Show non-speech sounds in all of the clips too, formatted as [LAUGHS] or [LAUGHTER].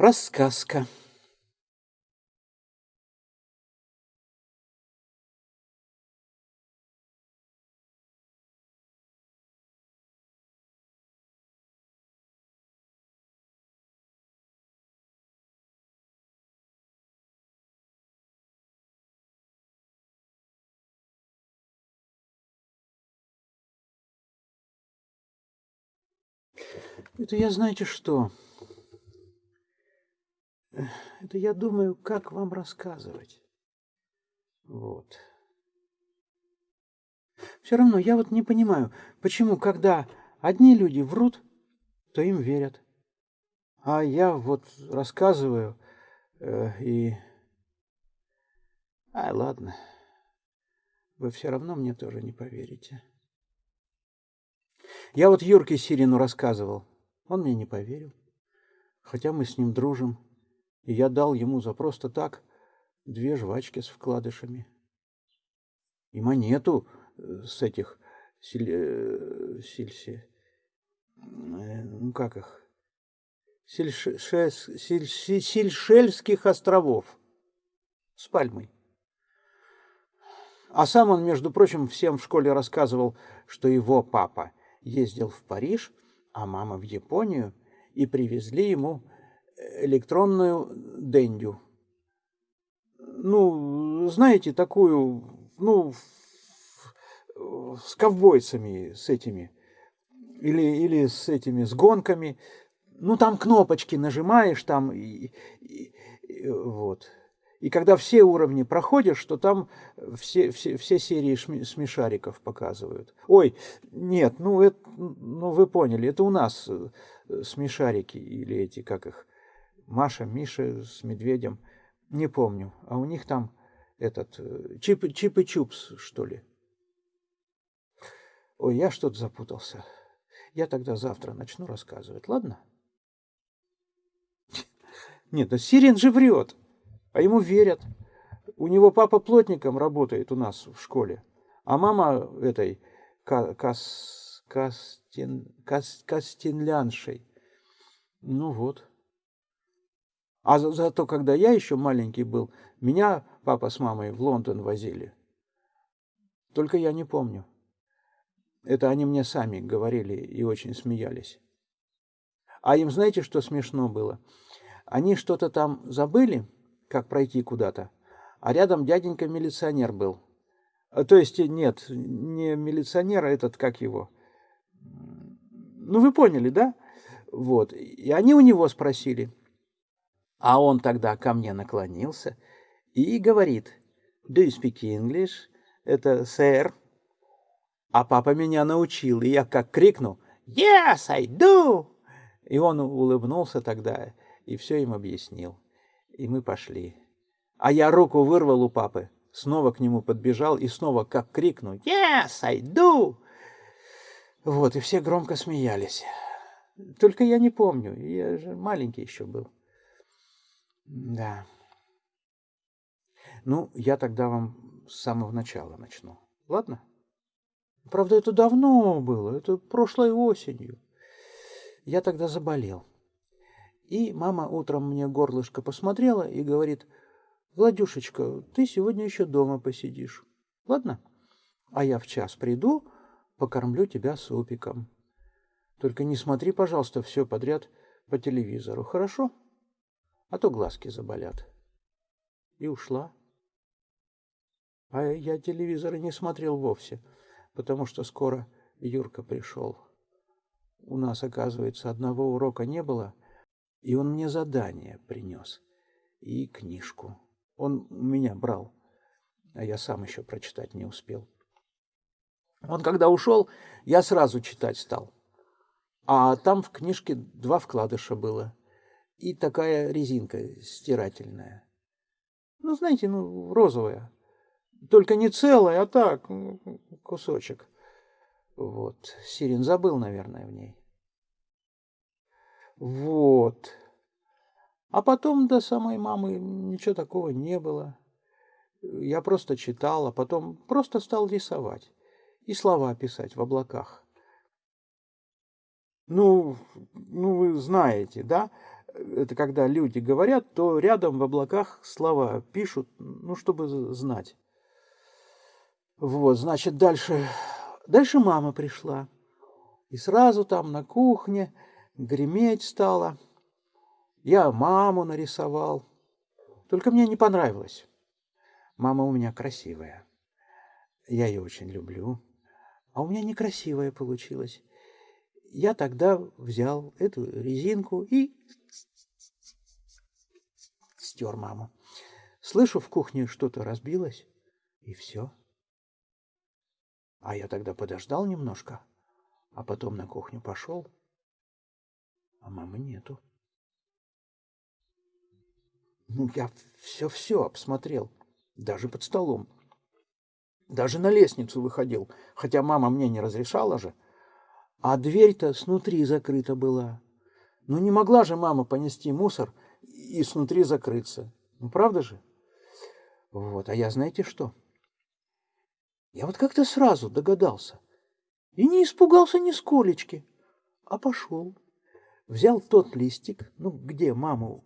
Рассказка. Это я знаете что? Это я думаю, как вам рассказывать. Вот. Все равно я вот не понимаю, почему, когда одни люди врут, то им верят. А я вот рассказываю э, и... А, ладно. Вы все равно мне тоже не поверите. Я вот Юрке Сирину рассказывал. Он мне не поверил. Хотя мы с ним дружим. И я дал ему за просто так две жвачки с вкладышами. И монету э, с этих силь, э, сильси, э, ну как их, Сильшельских островов с пальмой. А сам он, между прочим, всем в школе рассказывал, что его папа ездил в Париж, а мама в Японию, и привезли ему электронную дендю. Ну, знаете, такую, ну, с ковбойцами, с этими, или, или с этими, с гонками. Ну, там кнопочки нажимаешь, там, и, и, и, вот. И когда все уровни проходишь, то там все, все, все серии смешариков показывают. Ой, нет, ну, это, ну вы поняли, это у нас э, смешарики или эти, как их, Маша, Миша с медведем, не помню. А у них там этот э, Чип, Чип и Чупс, что ли. Ой, я что-то запутался. Я тогда завтра начну рассказывать, ладно? Нет, да Сирин же врет, а ему верят. У него папа плотником работает у нас в школе, а мама этой кас, кастин, кас, кастинляншей. Ну вот. А за, зато, когда я еще маленький был, меня папа с мамой в Лондон возили. Только я не помню. Это они мне сами говорили и очень смеялись. А им знаете, что смешно было? Они что-то там забыли, как пройти куда-то, а рядом дяденька-милиционер был. А, то есть, нет, не милиционер, а этот, как его. Ну, вы поняли, да? Вот. И они у него спросили – а он тогда ко мне наклонился и говорит, «Do you speak English?» Это «Сэр». А папа меня научил, и я как крикнул, «Yes, I do!» И он улыбнулся тогда и все им объяснил. И мы пошли. А я руку вырвал у папы, снова к нему подбежал и снова как крикнул, «Yes, I do!» Вот, и все громко смеялись. Только я не помню, я же маленький еще был. Да. Ну, я тогда вам с самого начала начну. Ладно? Правда, это давно было, это прошлой осенью. Я тогда заболел. И мама утром мне горлышко посмотрела и говорит, «Владюшечка, ты сегодня еще дома посидишь. Ладно? А я в час приду, покормлю тебя супиком. Только не смотри, пожалуйста, все подряд по телевизору, хорошо?» А то глазки заболят. И ушла. А я телевизора не смотрел вовсе, потому что скоро Юрка пришел. У нас, оказывается, одного урока не было, и он мне задание принес. И книжку. Он у меня брал, а я сам еще прочитать не успел. Он когда ушел, я сразу читать стал. А там в книжке два вкладыша было и такая резинка стирательная. Ну, знаете, ну, розовая. Только не целая, а так, кусочек. Вот. Сирин забыл, наверное, в ней. Вот. А потом до самой мамы ничего такого не было. Я просто читал, а потом просто стал рисовать и слова писать в облаках. Ну, ну вы знаете, да? Это когда люди говорят, то рядом в облаках слова пишут, ну, чтобы знать. Вот, значит, дальше, дальше мама пришла. И сразу там на кухне греметь стала. Я маму нарисовал. Только мне не понравилось. Мама у меня красивая. Я ее очень люблю. А у меня некрасивая получилась. Я тогда взял эту резинку и стер маму. Слышу, в кухне что-то разбилось, и все. А я тогда подождал немножко, а потом на кухню пошел, а мамы нету. Ну, я все-все обсмотрел, даже под столом. Даже на лестницу выходил, хотя мама мне не разрешала же. А дверь-то снутри закрыта была. Ну не могла же мама понести мусор и снутри закрыться. Ну правда же? Вот, а я знаете что? Я вот как-то сразу догадался. И не испугался ни сколечки, а пошел. Взял тот листик, ну где маму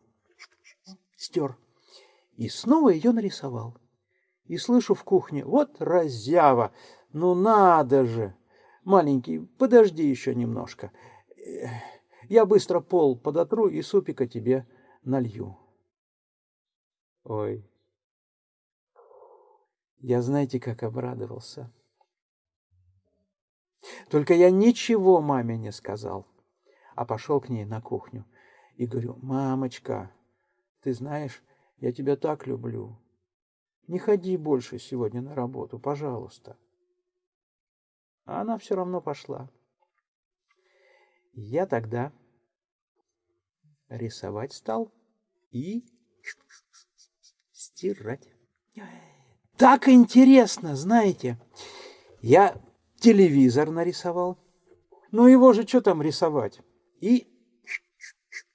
стер, и снова ее нарисовал. И слышу в кухне, вот разява, ну надо же! Маленький, подожди еще немножко. Я быстро пол подотру и супика тебе налью. Ой, я знаете, как обрадовался. Только я ничего маме не сказал, а пошел к ней на кухню и говорю, мамочка, ты знаешь, я тебя так люблю. Не ходи больше сегодня на работу, пожалуйста. А она все равно пошла. Я тогда рисовать стал и стирать. Так интересно, знаете. Я телевизор нарисовал. Ну его же что там рисовать? И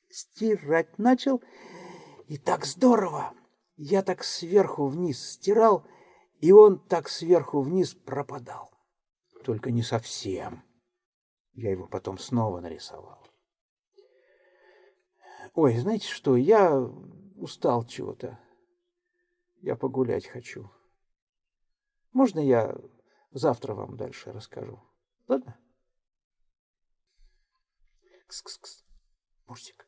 стирать начал. И так здорово. Я так сверху вниз стирал, и он так сверху вниз пропадал только не совсем. Я его потом снова нарисовал. Ой, знаете что, я устал чего-то. Я погулять хочу. Можно я завтра вам дальше расскажу? Ладно? Кс-кс-кс. Мурзик.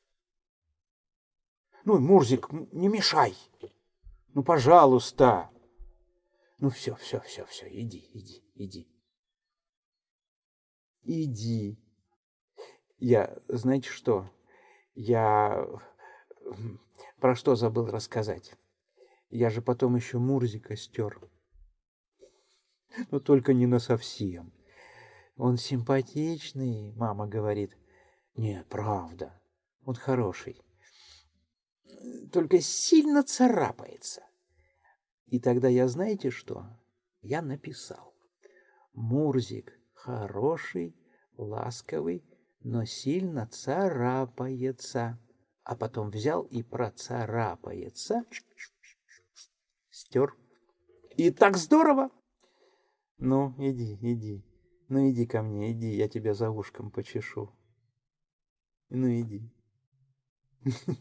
Ну, Мурзик, не мешай. Ну, пожалуйста. Ну, все, все, все, все, иди, иди, иди. Иди. Я, знаете что, я про что забыл рассказать. Я же потом еще Мурзика стер. Но только не на совсем. Он симпатичный, мама говорит. Нет, правда, он хороший. Только сильно царапается. И тогда я, знаете что? Я написал. Мурзик хороший, ласковый, но сильно царапается. А потом взял и процарапается, стер. И так здорово! Ну, иди, иди. Ну, иди ко мне, иди, я тебя за ушком почешу. Ну, иди. [LAUGHS]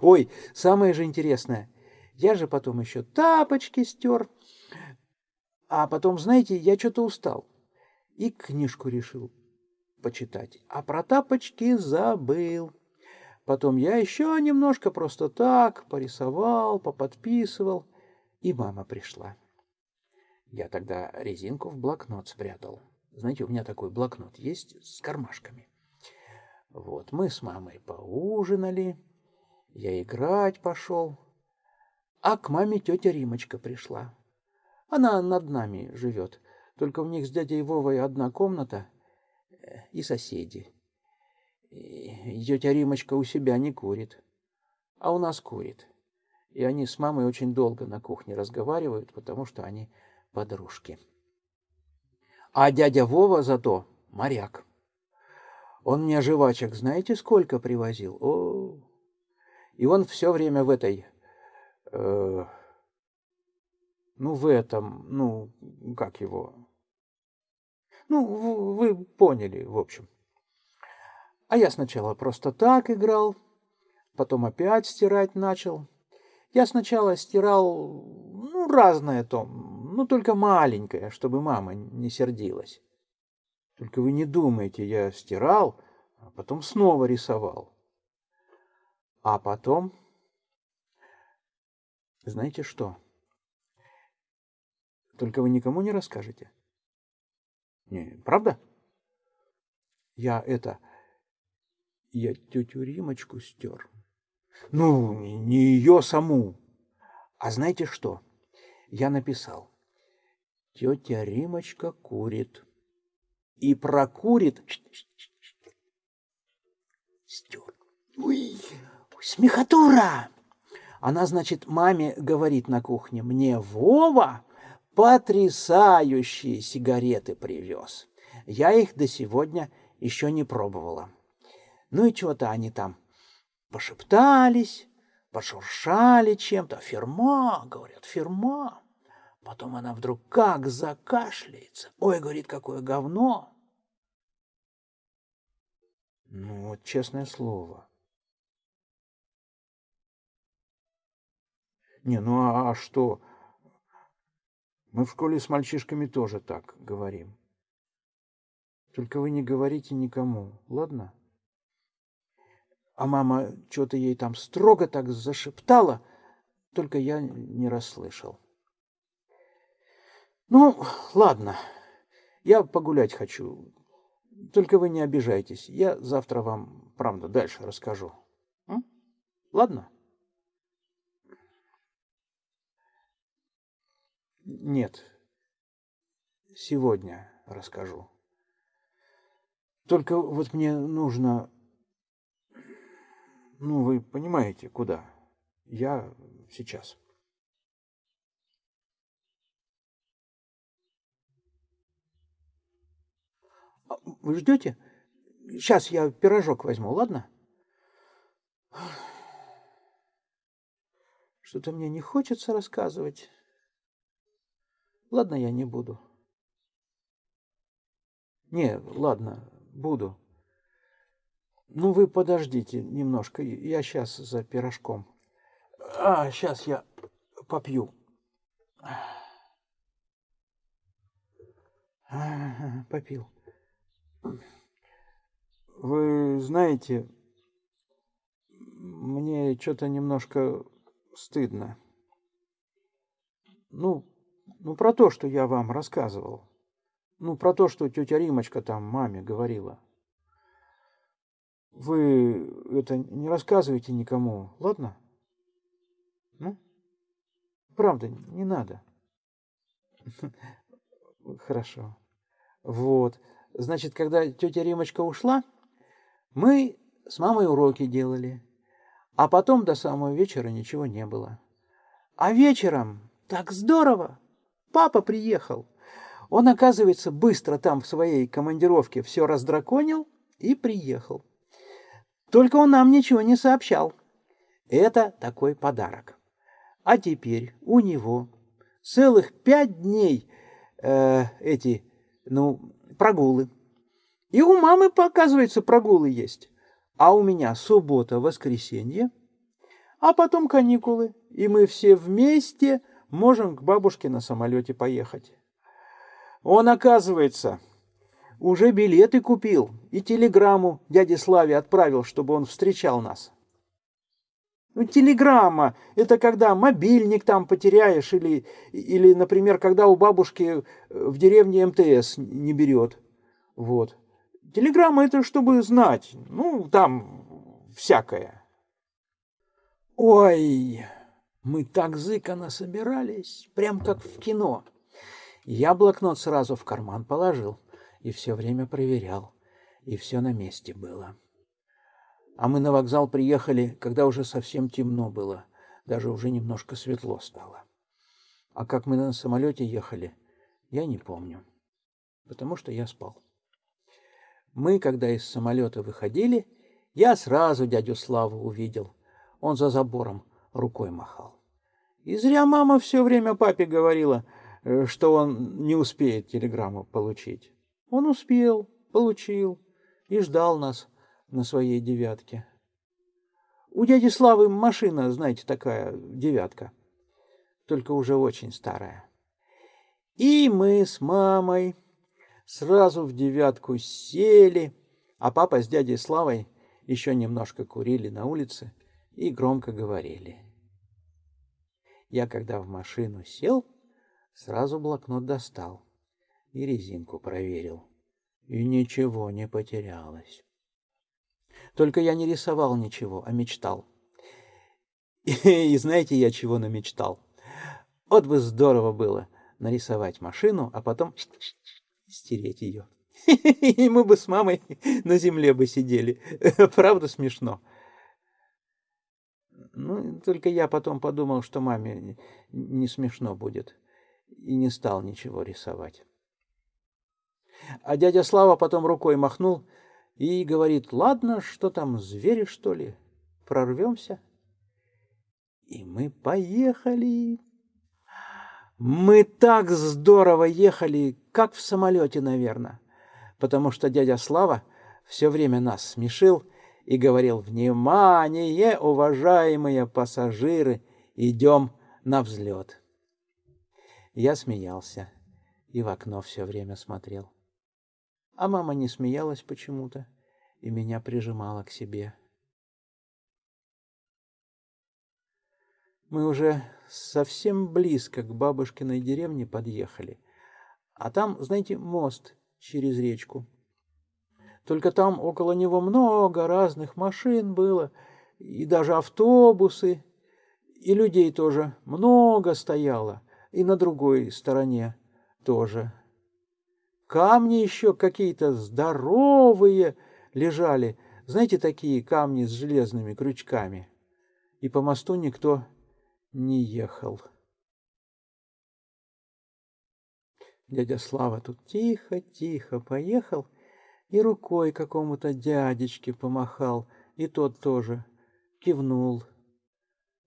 Ой, самое же интересное. Я же потом еще тапочки стер. А потом, знаете, я что-то устал и книжку решил почитать, а про тапочки забыл. Потом я еще немножко просто так порисовал, поподписывал, и мама пришла. Я тогда резинку в блокнот спрятал. Знаете, у меня такой блокнот есть с кармашками. Вот, мы с мамой поужинали, я играть пошел, а к маме тетя Римочка пришла. Она над нами живет. Только у них с дядей Вовой одна комната и соседи. И тетя Римочка у себя не курит, а у нас курит. И они с мамой очень долго на кухне разговаривают, потому что они подружки. А дядя Вова зато моряк. Он мне жвачек знаете сколько привозил? О, и он все время в этой... Э, ну, в этом, ну, как его... Ну, вы поняли, в общем. А я сначала просто так играл, потом опять стирать начал. Я сначала стирал, ну, разное том, ну, только маленькое, чтобы мама не сердилась. Только вы не думайте, я стирал, а потом снова рисовал. А потом, знаете что? Только вы никому не расскажете. Не, правда? Я это, я тетю Римочку стер. Ну, не ее саму. А знаете что? Я написал. Тетя Римочка курит. И прокурит. Стер. Ой, смехотура! Она, значит, маме говорит на кухне, мне Вова потрясающие сигареты привез. Я их до сегодня еще не пробовала. Ну и чего-то они там пошептались, пошуршали чем-то. Фирма, говорят, фирма. Потом она вдруг как закашляется. Ой, говорит, какое говно. Ну, вот честное слово. Не, ну а, а что? Мы в школе с мальчишками тоже так говорим. Только вы не говорите никому, ладно? А мама что-то ей там строго так зашептала, только я не расслышал. Ну, ладно, я погулять хочу. Только вы не обижайтесь. Я завтра вам, правда, дальше расскажу. М? Ладно? Нет, сегодня расскажу. Только вот мне нужно ну, вы понимаете, куда. Я сейчас. А, вы ждете? Сейчас я пирожок возьму, ладно? Что-то мне не хочется рассказывать. Ладно, я не буду. Не, ладно, буду. Ну, вы подождите немножко, я сейчас за пирожком. А, сейчас я попью. попил. Вы знаете, мне что-то немножко стыдно. Ну, ну, про то, что я вам рассказывал. Ну, про то, что тетя Римочка там маме говорила. Вы это не рассказывайте никому, ладно? Ну? Правда, не надо. [LAUGHS] Хорошо. Вот. Значит, когда тетя Римочка ушла, мы с мамой уроки делали. А потом до самого вечера ничего не было. А вечером так здорово! Папа приехал. Он, оказывается, быстро там в своей командировке все раздраконил и приехал. Только он нам ничего не сообщал. Это такой подарок. А теперь у него целых пять дней э, эти, ну, прогулы. И у мамы, оказывается, прогулы есть. А у меня суббота, воскресенье, а потом каникулы. И мы все вместе можем к бабушке на самолете поехать. Он, оказывается, уже билеты купил и телеграмму дяде Славе отправил, чтобы он встречал нас. Ну, телеграмма – это когда мобильник там потеряешь или, или, например, когда у бабушки э, в деревне МТС не берет. Вот. Телеграмма – это чтобы знать. Ну, там всякое. Ой, мы так зыкано собирались, прям как в кино. Я блокнот сразу в карман положил и все время проверял, и все на месте было. А мы на вокзал приехали, когда уже совсем темно было, даже уже немножко светло стало. А как мы на самолете ехали, я не помню, потому что я спал. Мы, когда из самолета выходили, я сразу дядю Славу увидел. Он за забором рукой махал. И зря мама все время папе говорила, э, что он не успеет телеграмму получить. Он успел, получил и ждал нас на своей девятке. У дяди Славы машина, знаете, такая девятка, только уже очень старая. И мы с мамой сразу в девятку сели, а папа с дядей Славой еще немножко курили на улице и громко говорили. Я, когда в машину сел, сразу блокнот достал и резинку проверил. И ничего не потерялось. Только я не рисовал ничего, а мечтал. [LAUGHS] И, знаете, я чего намечтал? Вот бы здорово было нарисовать машину, а потом [LAUGHS] стереть ее. [LAUGHS] И мы бы с мамой на земле бы сидели. Правда смешно? Ну, только я потом подумал, что маме не смешно будет. И не стал ничего рисовать. А дядя Слава потом рукой махнул и говорит, ладно, что там, звери, что ли, прорвемся? И мы поехали. Мы так здорово ехали, как в самолете, наверное, потому что дядя Слава все время нас смешил и говорил, «Внимание, уважаемые пассажиры, идем на взлет». Я смеялся и в окно все время смотрел. А мама не смеялась почему-то и меня прижимала к себе. Мы уже совсем близко к бабушкиной деревне подъехали. А там, знаете, мост через речку. Только там около него много разных машин было, и даже автобусы, и людей тоже много стояло, и на другой стороне тоже. Камни еще какие-то здоровые лежали, знаете, такие камни с железными крючками. И по мосту никто не ехал. Дядя Слава тут тихо-тихо поехал и рукой какому-то дядечке помахал, и тот тоже кивнул.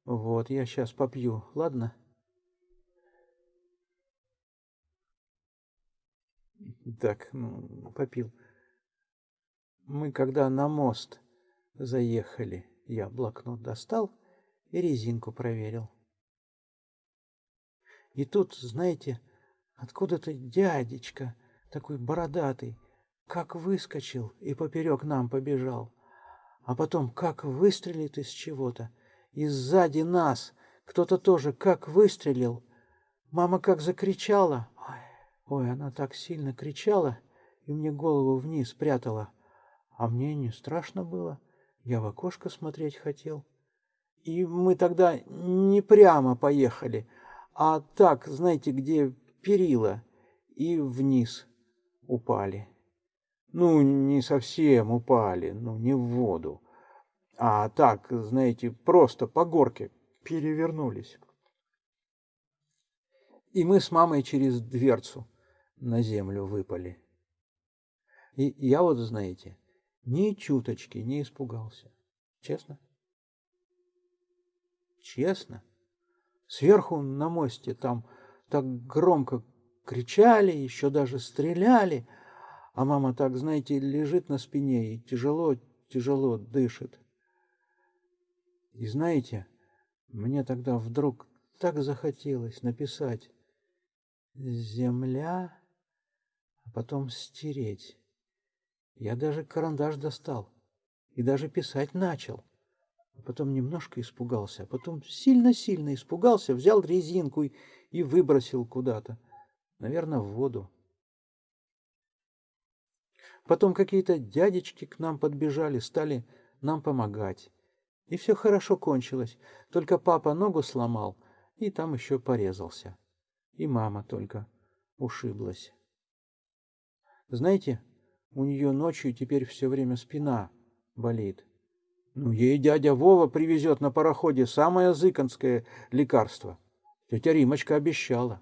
Вот, я сейчас попью, ладно? Так, ну, попил. Мы когда на мост заехали, я блокнот достал и резинку проверил. И тут, знаете, откуда-то дядечка, такой бородатый, как выскочил и поперек нам побежал. А потом как выстрелит из чего-то. И сзади нас кто-то тоже как выстрелил. Мама как закричала. Ой, она так сильно кричала и мне голову вниз прятала. А мне не страшно было. Я в окошко смотреть хотел. И мы тогда не прямо поехали, а так, знаете, где перила, и вниз упали. Ну, не совсем упали, ну, не в воду, а так, знаете, просто по горке перевернулись. И мы с мамой через дверцу на землю выпали. И я вот, знаете, ни чуточки не испугался. Честно? Честно. Сверху на мосте там так громко кричали, еще даже стреляли, а мама так, знаете, лежит на спине и тяжело-тяжело дышит. И знаете, мне тогда вдруг так захотелось написать «Земля», а потом стереть. Я даже карандаш достал и даже писать начал. А потом немножко испугался, а потом сильно-сильно испугался, взял резинку и, и выбросил куда-то. Наверное, в воду. Потом какие-то дядечки к нам подбежали, стали нам помогать. И все хорошо кончилось. Только папа ногу сломал, и там еще порезался. И мама только ушиблась. Знаете, у нее ночью теперь все время спина болит. Ну, ей дядя Вова привезет на пароходе самое зыканское лекарство. Тетя Римочка обещала.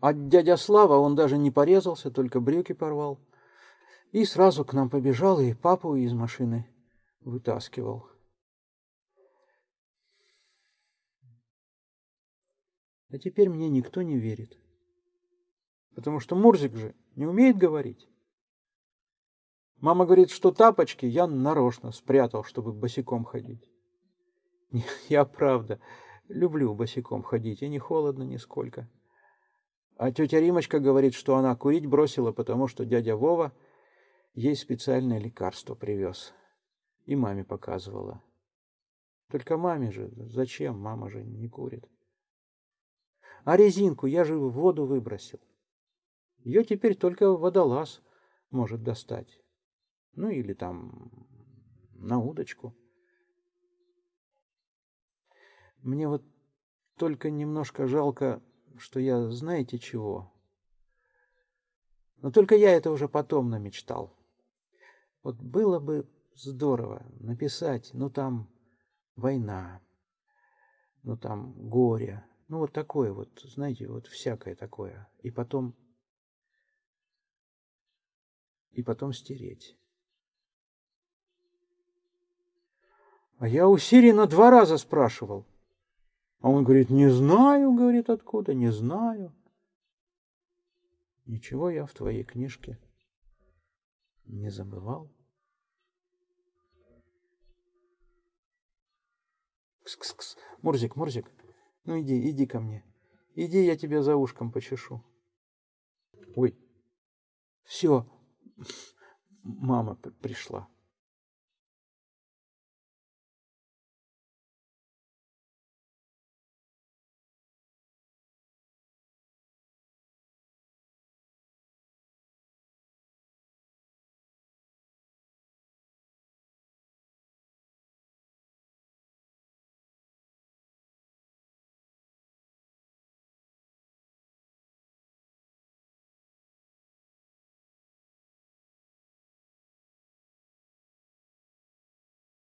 А дядя Слава, он даже не порезался, только брюки порвал. И сразу к нам побежал и папу из машины вытаскивал. А теперь мне никто не верит. Потому что Мурзик же не умеет говорить. Мама говорит, что тапочки я нарочно спрятал, чтобы босиком ходить. [LAUGHS] Я правда люблю босиком ходить, и не холодно нисколько. А тетя Римочка говорит, что она курить бросила, потому что дядя Вова ей специальное лекарство привез. И маме показывала. Только маме же, зачем, мама же не курит. А резинку я же в воду выбросил. Ее теперь только водолаз может достать. Ну или там на удочку. Мне вот только немножко жалко, что я знаете чего. Но только я это уже потом намечтал. Вот было бы здорово написать, ну там война, ну там горе, ну вот такое вот, знаете, вот всякое такое. И потом, и потом стереть. А я у Сирина два раза спрашивал. А он говорит, не знаю, говорит, откуда, не знаю. Ничего я в твоей книжке не забывал. Кс-кс-кс. Мурзик, Мурзик, ну иди, иди ко мне. Иди, я тебя за ушком почешу. Ой, все, мама пришла.